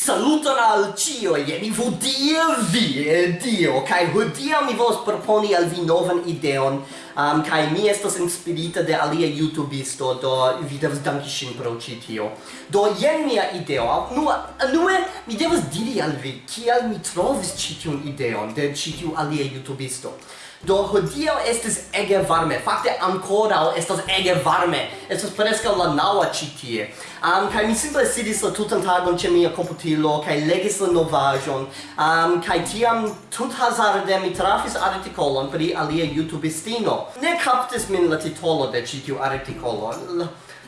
Saluton al cio, jen vo dia vi, dio, kai hodie mi vos proponi al vi novan ideon, um, kai mi estos inspirita de alia youtubisto, do vi devas danki shin pro ci tio. Do jen mia ideo, nu, nue mi devas diri al vi, kial mi trovis ci tion ideon de ci tiu alia youtubisto. Do hodiaŭ estis ege varme. Fakte ankoraŭ estas ege varme. Estas preskaŭ la naŭa ĉi tie. Um, kaj mi simple sidis la tutan tagon ĉe mia komputilo kaj legis la novaĵon. Um, kaj tiam tuthazarde mi trafis artikolon pri alia YouTubistino. Ne kaptis min la titolo de ĉi tiu artikolo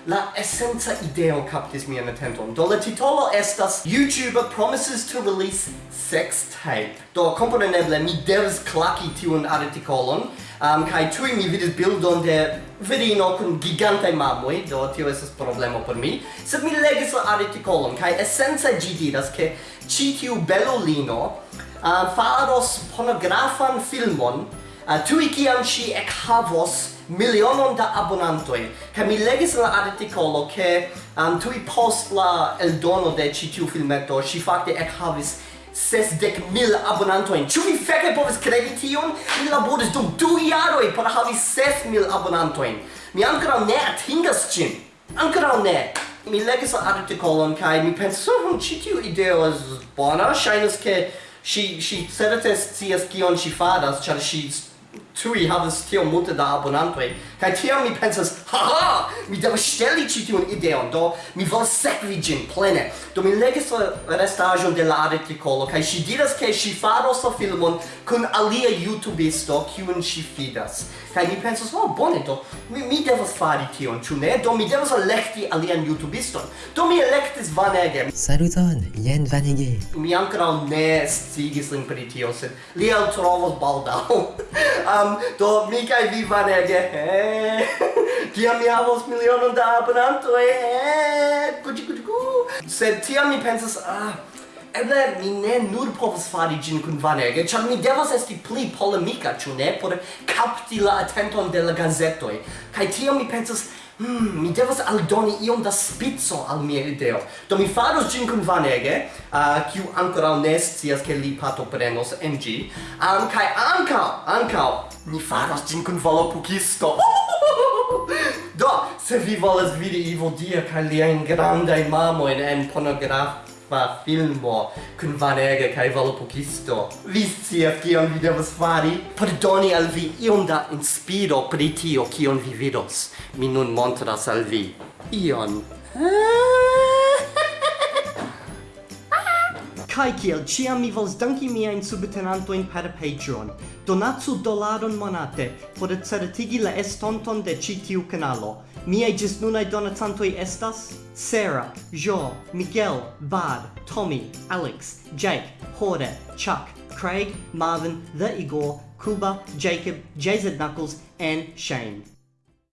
la essenza ideo captis mian attenton. Do la titolo estas YouTuber promises to release sex tape. Do componeneble mi devas claki tiun artikolon, um, kai tui mi vidis bildon de virino kun gigantai mamoi, do tio esas problemo por mi, sed mi legis la artikolon, kai essenza gi diras ke ci tiu belolino uh, faros pornografan filmon Uh, tui kiam ŝi ekhavos milionon da abonantoi kaj mi legis la artikolo ke um, tui post la eldono de ĉi tiu filmeto ŝi fakte ses sesdek mil abonantoi ĉu vi feke povis kredi tion? Mi laboris dum du jaroj por havi ses mil abonantoi mi ankoraŭ ne atingas ĝin. Ankoraŭ ne. Mi legis la artikolon kaj mi pensis oh, hm, ĉi tiu ideo estas bona. Ŝajnas ke Si si certe scias kion si faras, ĉar si tui havas tiom multe da abonantoi, kai tiam mi pensas, Haha! Mi devas ŝteli ĉi tiun ideon, do mi volas sekvi ĝin plene. Do mi legis la restaĵon de la artikolo kaj ŝi diras ke ŝi faros la filmon kun alia YouTubisto kiun ŝi fidas. Kaj mi pensas, "Oh, bone do mi, mi devas fari tion, ĉu ne? Do mi devas elekti alian YouTubiston." Do mi elektis Vanege. Saluton, jen Vanege. Mi ankoraŭ ne sciigis lin pri tio, sed li eltrovos baldaŭ. um, do mi kaj vi Vanege. Hey. Kiam mi havos milionon da abonantoj, eh, kuci kuci ku. Sed tiam mi pensas, ah, eble mi ne nur povas fari ĝin kun Vanege, ĉar mi devas esti pli polemika, ĉu ne, por kapti la atenton de la gazetoj. Kaj tiam mi pensas, hmm, mi devas aldoni iom da spico al mia ideo. Do mi faros ĝin kun Vanege, uh, kiu ankoraŭ ne scias ke li partoprenos en ĝi, um, kaj ankaŭ, ankaŭ, mi faros ĝin kun Volopukisto. Se vi volas vidi Ivo Dia kaj liajn grandajn mamojn en pornografa filmo kun Vanega kaj Volopokisto. vi scias kion vi devas fari? Pardoni al vi iom da inspiro pri tio kion vi vidos. Mi nun montras al vi ion. Ah! Kai kiel ciam mi vols danki miajn subtenantojn per Patreon. Donacu dolaron monate por certigi la estonton de ĉi tiu kanalo. Miaj nunai donacantoj estas Sarah, Jo, Miguel, Bad, Tommy, Alex, Jake, Horde, Chuck, Craig, Marvin, The Igor, Kuba, Jacob, JZ Knuckles, and Shane.